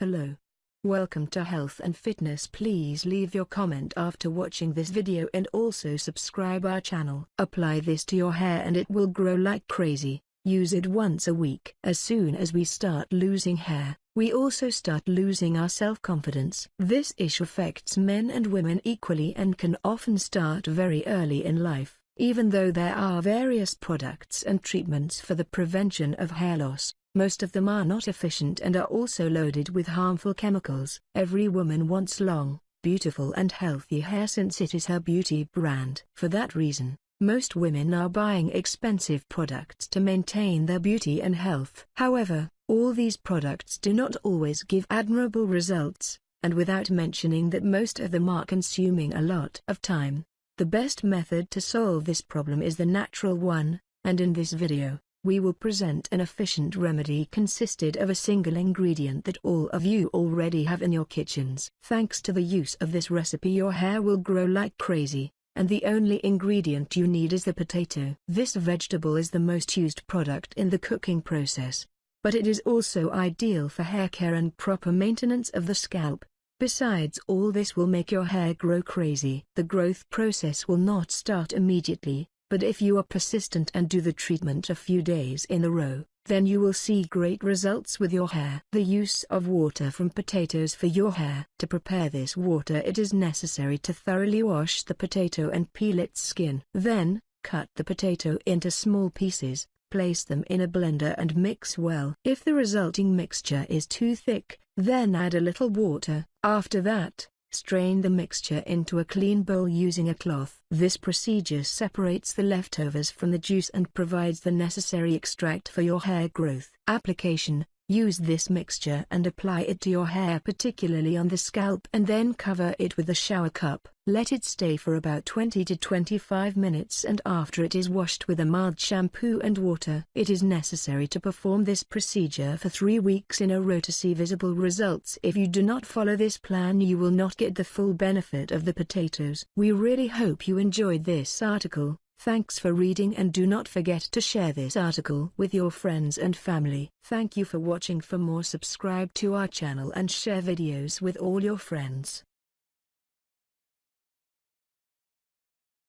Hello. Welcome to Health and Fitness please leave your comment after watching this video and also subscribe our channel. Apply this to your hair and it will grow like crazy. Use it once a week. As soon as we start losing hair, we also start losing our self-confidence. This issue affects men and women equally and can often start very early in life. Even though there are various products and treatments for the prevention of hair loss, most of them are not efficient and are also loaded with harmful chemicals. Every woman wants long, beautiful and healthy hair since it is her beauty brand. For that reason, most women are buying expensive products to maintain their beauty and health. However, all these products do not always give admirable results, and without mentioning that most of them are consuming a lot of time. The best method to solve this problem is the natural one, and in this video, we will present an efficient remedy consisted of a single ingredient that all of you already have in your kitchens. Thanks to the use of this recipe your hair will grow like crazy, and the only ingredient you need is the potato. This vegetable is the most used product in the cooking process, but it is also ideal for hair care and proper maintenance of the scalp. Besides all this will make your hair grow crazy. The growth process will not start immediately, but if you are persistent and do the treatment a few days in a row, then you will see great results with your hair. The use of water from potatoes for your hair. To prepare this water it is necessary to thoroughly wash the potato and peel its skin. Then, cut the potato into small pieces, place them in a blender and mix well. If the resulting mixture is too thick, then add a little water. After that, Strain the mixture into a clean bowl using a cloth. This procedure separates the leftovers from the juice and provides the necessary extract for your hair growth. Application Use this mixture and apply it to your hair particularly on the scalp and then cover it with a shower cup. Let it stay for about 20 to 25 minutes and after it is washed with a mild shampoo and water. It is necessary to perform this procedure for 3 weeks in a row to see visible results. If you do not follow this plan you will not get the full benefit of the potatoes. We really hope you enjoyed this article. Thanks for reading and do not forget to share this article with your friends and family. Thank you for watching for more subscribe to our channel and share videos with all your friends.